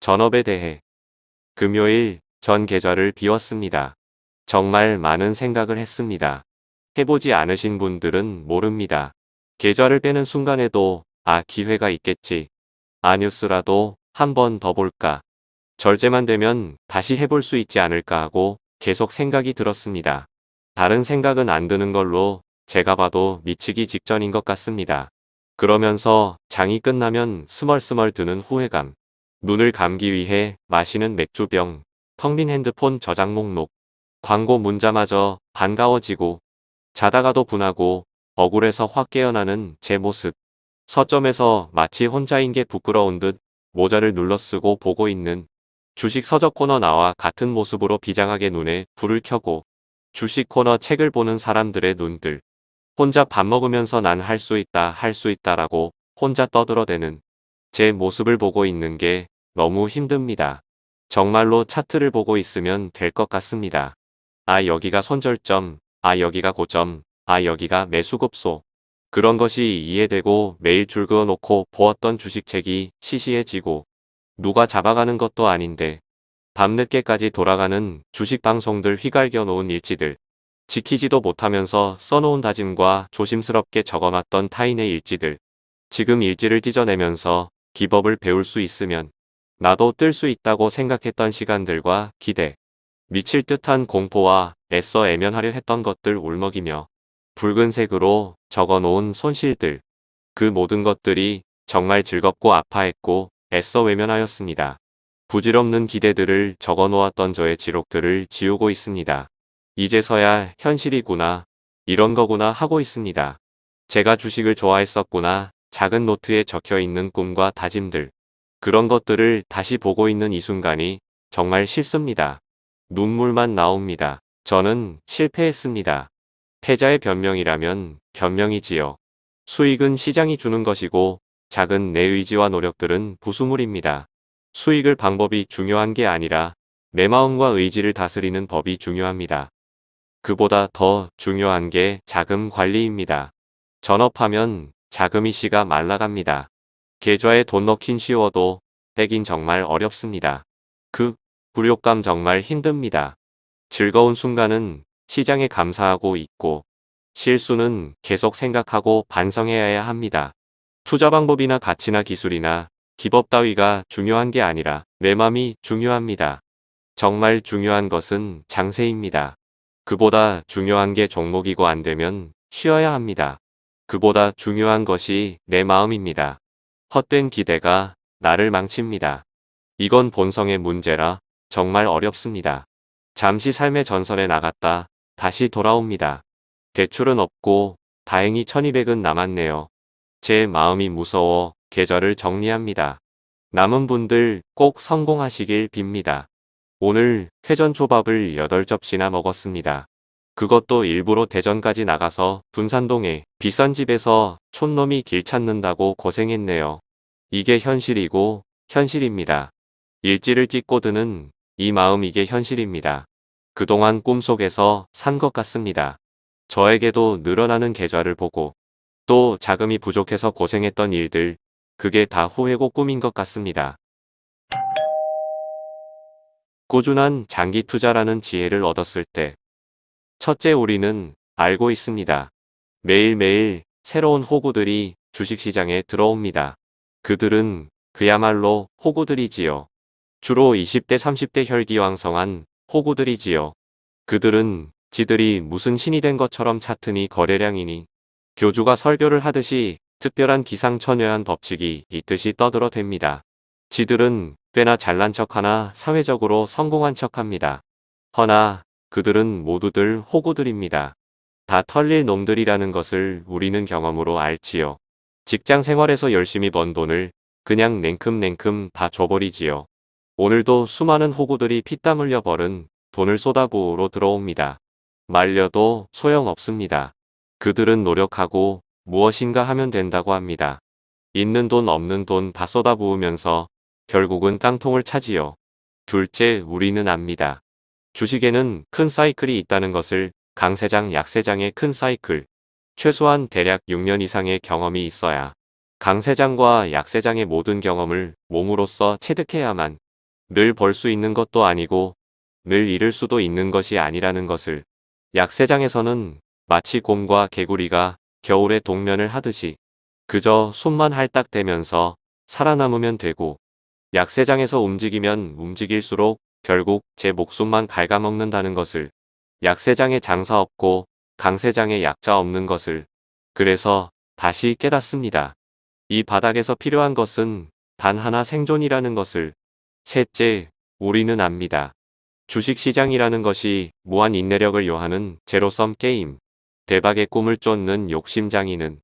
전업에 대해 금요일 전 계좌를 비웠습니다. 정말 많은 생각을 했습니다. 해보지 않으신 분들은 모릅니다. 계좌를 빼는 순간에도 아 기회가 있겠지. 아 뉴스라도 한 번 더 볼까. 절제만 되면 다시 해볼 수 있지 않을까 하고 계속 생각이 들었습니다. 다른 생각은 안 드는 걸로 제가 봐도 미치기 직전인 것 같습니다. 그러면서 장이 끝나면 스멀스멀 드는 후회감. 눈을 감기 위해 마시는 맥주병, 텅 빈 핸드폰 저장 목록, 광고 문자마저 반가워지고 자다가도 분하고 억울해서 확 깨어나는 제 모습. 서점에서 마치 혼자인 게 부끄러운 듯 모자를 눌러쓰고 보고 있는 주식 서적 코너 나와 같은 모습으로 비장하게 눈에 불을 켜고 주식 코너 책을 보는 사람들의 눈들. 혼자 밥 먹으면서 난 할 수 있다 할 수 있다라고 혼자 떠들어대는 제 모습을 보고 있는 게 너무 힘듭니다. 정말로 차트를 보고 있으면 될 것 같습니다. 아 여기가 손절점, 아 여기가 고점, 아 여기가 매수급소. 그런 것이 이해되고 매일 줄 그어 놓고 보았던 주식책이 시시해지고 누가 잡아가는 것도 아닌데 밤늦게까지 돌아가는 주식 방송들 휘갈겨 놓은 일지들 지키지도 못하면서 써놓은 다짐과 조심스럽게 적어놨던 타인의 일지들 지금 일지를 찢어내면서 기법을 배울 수 있으면 나도 뜰 수 있다고 생각했던 시간들과 기대 미칠 듯한 공포와 애써 애면하려 했던 것들 울먹이며 붉은색으로 적어놓은 손실들 그 모든 것들이 정말 즐겁고 아파했고 애써 외면하였습니다. 부질없는 기대들을 적어놓았던 저의 지록들을 지우고 있습니다. 이제서야 현실이구나 이런 거구나 하고 있습니다. 제가 주식을 좋아했었구나 작은 노트에 적혀 있는 꿈과 다짐들 그런 것들을 다시 보고 있는 이 순간이 정말 싫습니다. 눈물만 나옵니다. 저는 실패했습니다. 패자의 변명이라면 변명이지요. 수익은 시장이 주는 것이고 작은 내 의지와 노력들은 부수물입니다. 수익을 방법이 중요한 게 아니라 내 마음과 의지를 다스리는 법이 중요합니다. 그보다 더 중요한 게 자금 관리입니다. 전업하면 자금이 씨가 말라갑니다. 계좌에 돈 넣긴 쉬워도 빼긴 정말 어렵습니다. 그 굴욕감 정말 힘듭니다. 즐거운 순간은 시장에 감사하고 있고 실수는 계속 생각하고 반성해야 합니다. 투자 방법이나 가치나 기술이나 기법 따위가 중요한 게 아니라 내 맘이 중요합니다. 정말 중요한 것은 장세입니다. 그보다 중요한 게 종목이고 안 되면 쉬어야 합니다. 그보다 중요한 것이 내 마음입니다. 헛된 기대가 나를 망칩니다. 이건 본성의 문제라 정말 어렵습니다. 잠시 삶의 전선에 나갔다 다시 돌아옵니다. 대출은 없고 다행히 1200은 남았네요. 제 마음이 무서워 계절을 정리합니다. 남은 분들 꼭 성공하시길 빕니다. 오늘 회전 초밥을 8접시나 먹었습니다. 그것도 일부러 대전까지 나가서 분산동에 비싼 집에서 촌놈이 길 찾는다고 고생했네요. 이게 현실이고 현실입니다. 일지를 찍고 드는 이 마음 이게 현실입니다. 그동안 꿈속에서 산 것 같습니다. 저에게도 늘어나는 계좌를 보고 또 자금이 부족해서 고생했던 일들 그게 다 후회고 꿈인 것 같습니다. 꾸준한 장기 투자라는 지혜를 얻었을 때 첫째 우리는 알고 있습니다. 매일매일 새로운 호구들이 주식시장에 들어옵니다. 그들은 그야말로 호구들이지요. 주로 20대 30대 혈기왕성한 호구들이지요. 그들은 지들이 무슨 신이 된 것처럼 차트니 거래량이니 교주가 설교를 하듯이 특별한 기상천외한 법칙이 있듯이 떠들어 댑니다. 지들은 꽤나 잘난 척하나 사회적으로 성공한 척합니다. 허나 그들은 모두들 호구들입니다. 다 털릴 놈들이라는 것을 우리는 경험으로 알지요. 직장 생활에서 열심히 번 돈을 그냥 냉큼냉큼 다 줘버리지요. 오늘도 수많은 호구들이 피땀 흘려 벌은 돈을 쏟아부으로 들어옵니다. 말려도 소용없습니다. 그들은 노력하고 무엇인가 하면 된다고 합니다. 있는 돈 없는 돈 다 쏟아부으면서 결국은 깡통을 차지요. 둘째 우리는 압니다. 주식에는 큰 사이클이 있다는 것을 강세장 약세장의 큰 사이클 최소한 대략 6년 이상의 경험이 있어야 강세장과 약세장의 모든 경험을 몸으로써 체득해야만 늘 벌 수 있는 것도 아니고 늘 잃을 수도 있는 것이 아니라는 것을 약세장에서는 마치 곰과 개구리가 겨울에 동면을 하듯이 그저 손만 할딱대면서 살아남으면 되고 약세장에서 움직이면 움직일수록 결국 제 목숨만 갉아먹는다는 것을 약세장에 장사 없고 강세장에 약자 없는 것을 그래서 다시 깨닫습니다. 이 바닥에서 필요한 것은 단 하나 생존이라는 것을 셋째, 우리는 압니다. 주식시장이라는 것이 무한 인내력을 요하는 제로섬 게임. 대박의 꿈을 쫓는 욕심장이는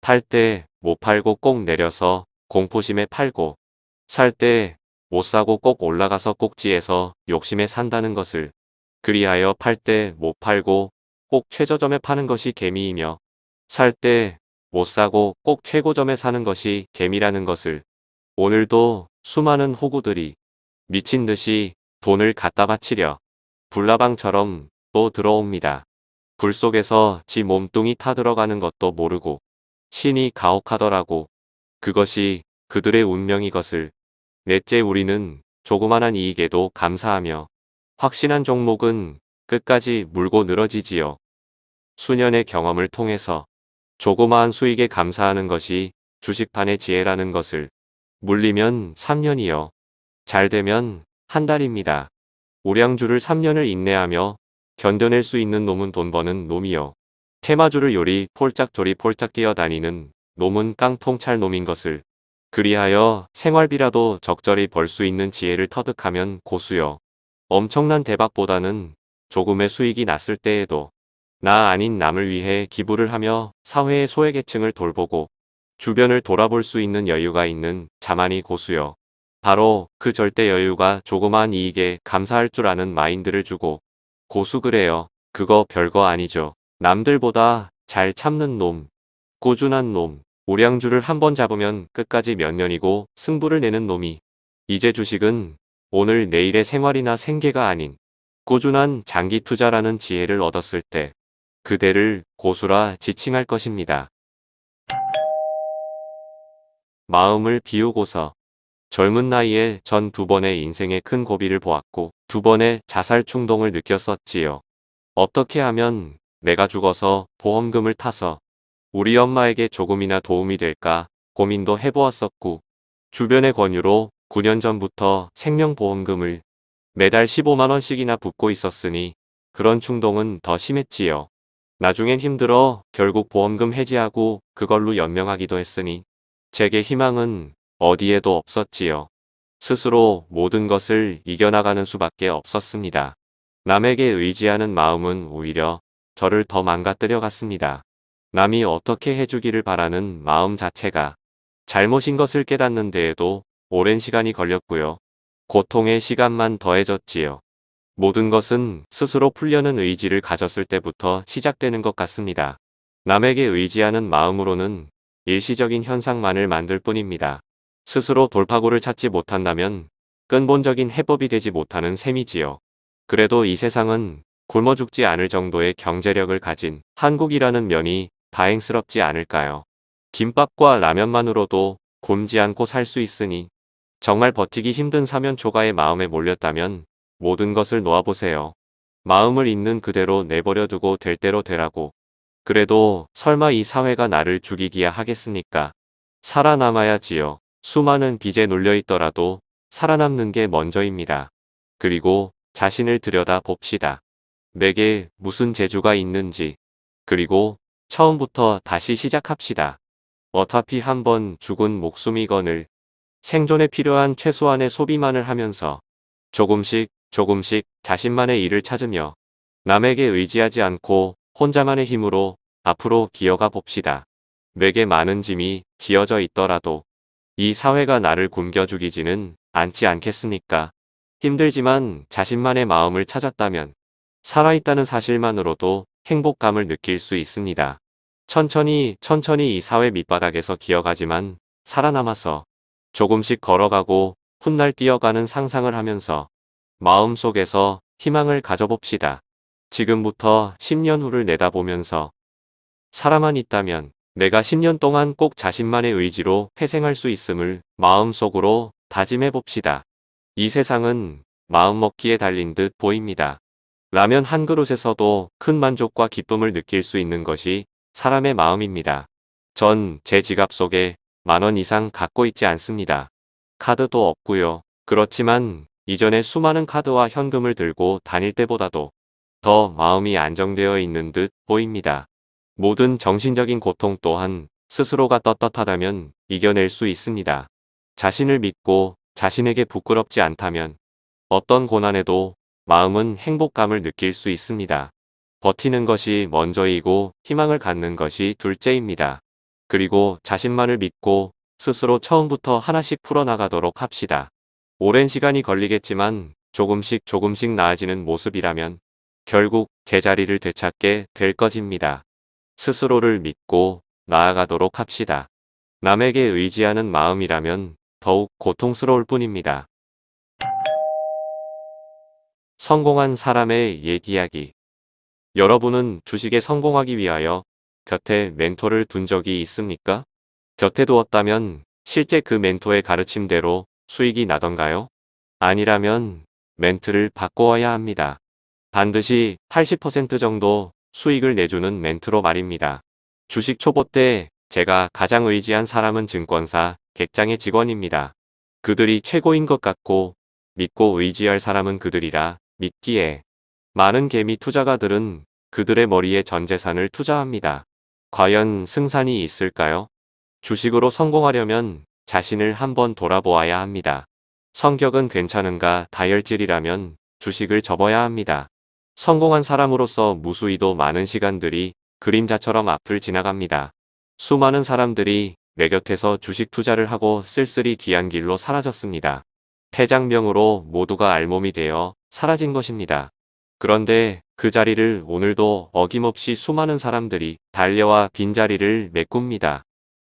팔 때 못 팔고 꼭 내려서 공포심에 팔고 살 때 못 사고 꼭 올라가서 꼭지에서 욕심에 산다는 것을 그리하여 팔 때 못 팔고 꼭 최저점에 파는 것이 개미이며 살 때 못 사고 꼭 최고점에 사는 것이 개미라는 것을 오늘도 수많은 호구들이 미친 듯이 돈을 갖다 바치려 불나방처럼 또 들어옵니다. 불 속에서 지 몸뚱이 타들어가는 것도 모르고 신이 가혹하더라고. 그것이 그들의 운명이 것을. 넷째 우리는 조그만한 이익에도 감사하며 확신한 종목은 끝까지 물고 늘어지지요. 수년의 경험을 통해서 조그마한 수익에 감사하는 것이 주식판의 지혜라는 것을 물리면 3년이요. 잘 되면 한 달입니다. 오량주를 3년을 인내하며 견뎌낼 수 있는 놈은 돈 버는 놈이요. 테마주를 요리 폴짝조리 폴짝 뛰어다니는 놈은 깡통찰 놈인 것을 그리하여 생활비라도 적절히 벌 수 있는 지혜를 터득하면 고수요. 엄청난 대박보다는 조금의 수익이 났을 때에도 나 아닌 남을 위해 기부를 하며 사회의 소외계층을 돌보고 주변을 돌아볼 수 있는 여유가 있는 자만이 고수요. 바로 그 절대 여유가 조그마한 이익에 감사할 줄 아는 마인드를 주고 고수 그래요. 그거 별거 아니죠. 남들보다 잘 참는 놈, 꾸준한 놈, 오량주를 한번 잡으면 끝까지 몇 년이고 승부를 내는 놈이 이제 주식은 오늘 내일의 생활이나 생계가 아닌 꾸준한 장기 투자라는 지혜를 얻었을 때 그대를 고수라 지칭할 것입니다. 마음을 비우고서 젊은 나이에 전 두 번의 인생의 큰 고비를 보았고 두 번의 자살 충동을 느꼈었지요. 어떻게 하면 내가 죽어서 보험금을 타서 우리 엄마에게 조금이나 도움이 될까 고민도 해보았었고 주변의 권유로 9년 전부터 생명보험금을 매달 15만원씩이나 붓고 있었으니 그런 충동은 더 심했지요. 나중엔 힘들어 결국 보험금 해지하고 그걸로 연명하기도 했으니 제게 희망은 어디에도 없었지요. 스스로 모든 것을 이겨나가는 수밖에 없었습니다. 남에게 의지하는 마음은 오히려 저를 더 망가뜨려 갔습니다. 남이 어떻게 해주기를 바라는 마음 자체가 잘못인 것을 깨닫는 데에도 오랜 시간이 걸렸고요. 고통의 시간만 더해졌지요. 모든 것은 스스로 풀려는 의지를 가졌을 때부터 시작되는 것 같습니다. 남에게 의지하는 마음으로는 일시적인 현상만을 만들 뿐입니다. 스스로 돌파구를 찾지 못한다면 근본적인 해법이 되지 못하는 셈이지요. 그래도 이 세상은 굶어 죽지 않을 정도의 경제력을 가진 한국이라는 면이 다행스럽지 않을까요? 김밥과 라면만으로도 굶지 않고 살 수 있으니 정말 버티기 힘든 사면 초가의 마음에 몰렸다면 모든 것을 놓아보세요. 마음을 있는 그대로 내버려 두고 될 대로 되라고. 그래도 설마 이 사회가 나를 죽이기야 하겠습니까? 살아남아야지요. 수많은 빚에 눌려있더라도 살아남는 게 먼저입니다. 그리고 자신을 들여다 봅시다. 내게 무슨 재주가 있는지 그리고 처음부터 다시 시작합시다. 어차피 한번 죽은 목숨이건을 생존에 필요한 최소한의 소비만을 하면서 조금씩 조금씩 자신만의 일을 찾으며 남에게 의지하지 않고 혼자만의 힘으로 앞으로 기어가 봅시다. 내게 많은 짐이 지어져 있더라도 이 사회가 나를 굶겨 죽이지는 않지 않겠습니까? 힘들지만 자신만의 마음을 찾았다면 살아있다는 사실만으로도 행복감을 느낄 수 있습니다. 천천히 천천히 이 사회 밑바닥에서 기어가지만 살아남아서 조금씩 걸어가고 훗날 뛰어가는 상상을 하면서 마음속에서 희망을 가져봅시다. 지금부터 10년 후를 내다보면서 사람만 있다면 내가 10년 동안 꼭 자신만의 의지로 회생할 수 있음을 마음속으로 다짐해 봅시다. 이 세상은 마음먹기에 달린 듯 보입니다. 라면 한 그릇에서도 큰 만족과 기쁨을 느낄 수 있는 것이 사람의 마음입니다. 전 제 지갑 속에 만원 이상 갖고 있지 않습니다. 카드도 없고요. 그렇지만 이전에 수많은 카드와 현금을 들고 다닐 때보다도 더 마음이 안정되어 있는 듯 보입니다. 모든 정신적인 고통 또한 스스로가 떳떳하다면 이겨낼 수 있습니다. 자신을 믿고 자신에게 부끄럽지 않다면 어떤 고난에도 마음은 행복감을 느낄 수 있습니다. 버티는 것이 먼저이고 희망을 갖는 것이 둘째입니다. 그리고 자신만을 믿고 스스로 처음부터 하나씩 풀어나가도록 합시다. 오랜 시간이 걸리겠지만 조금씩 조금씩 나아지는 모습이라면 결국 제자리를 되찾게 될 것입니다. 스스로를 믿고 나아가도록 합시다. 남에게 의지하는 마음이라면 더욱 고통스러울 뿐입니다. 성공한 사람의 옛 이야기 여러분은 주식에 성공하기 위하여 곁에 멘토를 둔 적이 있습니까? 곁에 두었다면 실제 그 멘토의 가르침대로 수익이 나던가요? 아니라면 멘트를 바꾸어야 합니다. 반드시 80% 정도 수익을 내주는 멘트로 말입니다. 주식 초보 때 제가 가장 의지한 사람은 증권사 객장의 직원입니다. 그들이 최고인 것 같고 믿고 의지할 사람은 그들이라 믿기에 많은 개미 투자가들은 그들의 머리에 전 재산을 투자합니다. 과연 승산이 있을까요? 주식으로 성공하려면 자신을 한번 돌아보아야 합니다. 성격은 괜찮은가 다혈질이라면 주식을 접어야 합니다. 성공한 사람으로서 무수히도 많은 시간들이 그림자처럼 앞을 지나갑니다. 수많은 사람들이 내 곁에서 주식 투자를 하고 쓸쓸히 귀한 길로 사라졌습니다. 폐장명으로 모두가 알몸이 되어 사라진 것입니다. 그런데 그 자리를 오늘도 어김없이 수많은 사람들이 달려와 빈자리를 메꿉니다.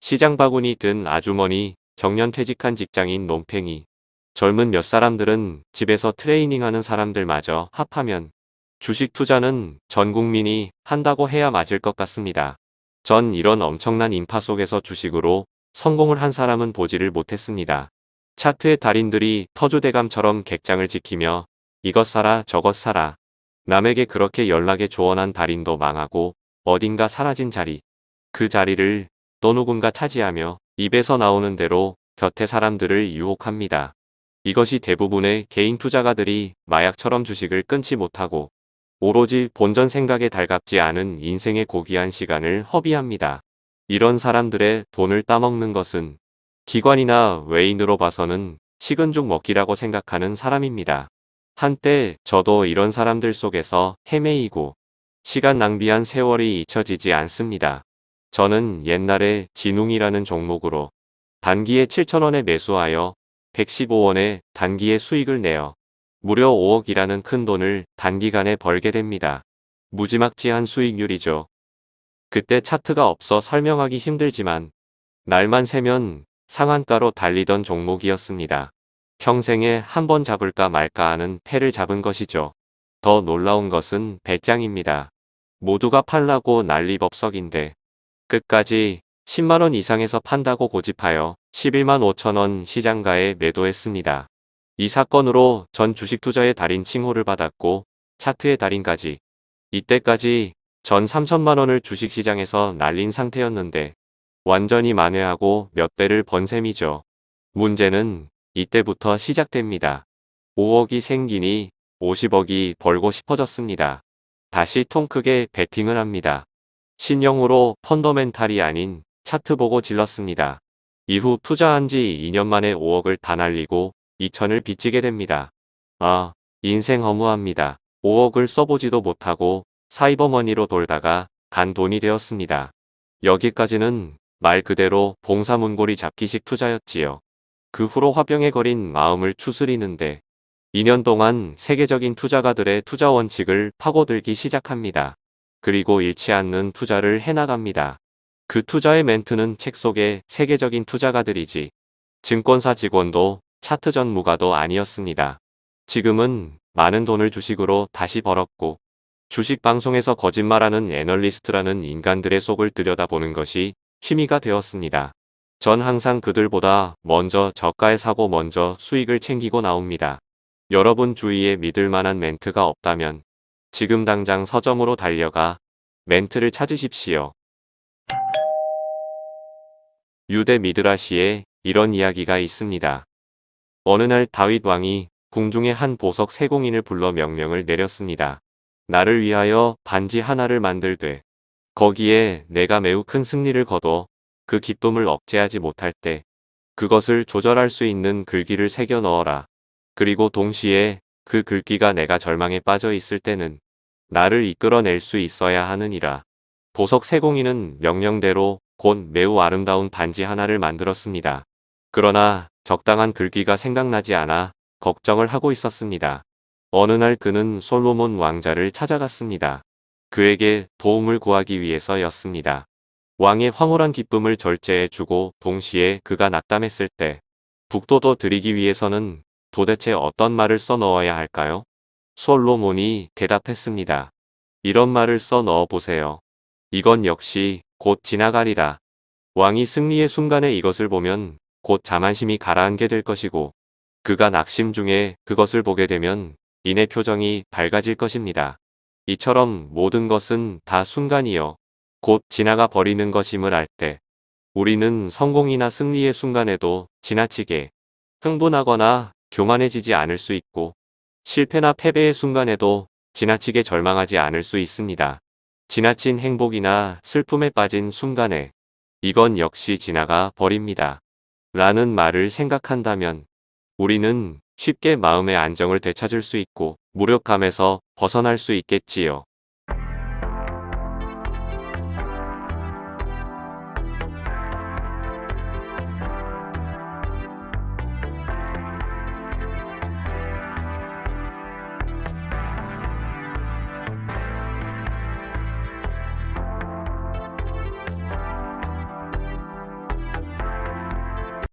시장 바구니 든 아주머니, 정년 퇴직한 직장인 논팽이, 젊은 몇 사람들은 집에서 트레이닝하는 사람들마저 합하면 주식 투자는 전 국민이 한다고 해야 맞을 것 같습니다. 전 이런 엄청난 인파 속에서 주식으로 성공을 한 사람은 보지를 못했습니다. 차트의 달인들이 터주대감처럼 객장을 지키며 이것 사라 저것 사라 남에게 그렇게 연락에 조언한 달인도 망하고 어딘가 사라진 자리 그 자리를 또 누군가 차지하며 입에서 나오는 대로 곁에 사람들을 유혹합니다. 이것이 대부분의 개인 투자가들이 마약처럼 주식을 끊지 못하고 오로지 본전 생각에 달갑지 않은 인생의 고귀한 시간을 허비합니다. 이런 사람들의 돈을 따먹는 것은 기관이나 외인으로 봐서는 식은 죽 먹기라고 생각하는 사람입니다. 한때 저도 이런 사람들 속에서 헤매이고 시간 낭비한 세월이 잊혀지지 않습니다. 저는 옛날에 진웅이라는 종목으로 단기에 7천원에 매수하여 115원에 단기에 수익을 내어 무려 5억이라는 큰 돈을 단기간에 벌게 됩니다. 무지막지한 수익률이죠. 그때 차트가 없어 설명하기 힘들지만 날만 새면 상한가로 달리던 종목이었습니다. 평생에 한 번 잡을까 말까 하는 패를 잡은 것이죠. 더 놀라운 것은 배짱입니다. 모두가 팔라고 난리법석인데 끝까지 10만원 이상에서 판다고 고집하여 11만 5천원 시장가에 매도했습니다. 이 사건으로 전 주식 투자의 달인 칭호를 받았고 차트의 달인까지 이때까지 전 3천만원을 주식시장에서 날린 상태였는데 완전히 만회하고 몇 배를 번 셈이죠. 문제는 이때부터 시작됩니다. 5억이 생기니 50억이 벌고 싶어졌습니다. 다시 통 크게 베팅을 합니다. 신용으로 펀더멘탈이 아닌 차트 보고 질렀습니다. 이후 투자한 지 2년 만에 5억을 다 날리고 2천을 빚지게 됩니다. 아, 인생 허무합니다. 5억을 써보지도 못하고 사이버머니로 돌다가 간 돈이 되었습니다. 여기까지는 말 그대로 봉사문고리 잡기식 투자였지요. 그 후로 화병에 걸린 마음을 추스리는데 2년 동안 세계적인 투자가들의 투자 원칙을 파고들기 시작합니다. 그리고 잃지 않는 투자를 해나갑니다. 그 투자의 멘트는 책 속의 세계적인 투자가들이지 증권사 직원도 차트 전무가도 아니었습니다. 지금은 많은 돈을 주식으로 다시 벌었고 주식 방송에서 거짓말하는 애널리스트라는 인간들의 속을 들여다보는 것이 취미가 되었습니다. 전 항상 그들보다 먼저 저가에 사고 먼저 수익을 챙기고 나옵니다. 여러분 주위에 믿을 만한 멘트가 없다면 지금 당장 서점으로 달려가 멘트를 찾으십시오. 유대 미드라시에 이런 이야기가 있습니다. 어느 날 다윗 왕이 궁중의 한 보석 세공인을 불러 명령을 내렸습니다. 나를 위하여 반지 하나를 만들되 거기에 내가 매우 큰 승리를 거둬 그 기쁨을 억제하지 못할 때 그것을 조절할 수 있는 글귀를 새겨 넣어라. 그리고 동시에 그 글귀가 내가 절망에 빠져 있을 때는 나를 이끌어낼 수 있어야 하느니라. 보석 세공인은 명령대로 곧 매우 아름다운 반지 하나를 만들었습니다. 그러나 적당한 글귀가 생각나지 않아 걱정을 하고 있었습니다. 어느 날 그는 솔로몬 왕자를 찾아갔습니다. 그에게 도움을 구하기 위해서였습니다. 왕의 황홀한 기쁨을 절제해 주고 동시에 그가 낙담했을 때 북도도 드리기 위해서는 도대체 어떤 말을 써 넣어야 할까요? 솔로몬이 대답했습니다. 이런 말을 써 넣어 보세요. 이건 역시 곧 지나가리라. 왕이 승리의 순간에 이것을 보면 곧 자만심이 가라앉게 될 것이고 그가 낙심 중에 그것을 보게 되면 인의 표정이 밝아질 것입니다. 이처럼 모든 것은 다 순간이요. 곧 지나가 버리는 것임을 알 때 우리는 성공이나 승리의 순간에도 지나치게 흥분하거나 교만해지지 않을 수 있고 실패나 패배의 순간에도 지나치게 절망하지 않을 수 있습니다. 지나친 행복이나 슬픔에 빠진 순간에 이건 역시 지나가 버립니다. 라는 말을 생각한다면 우리는 쉽게 마음의 안정을 되찾을 수 있고 무력감에서 벗어날 수 있겠지요.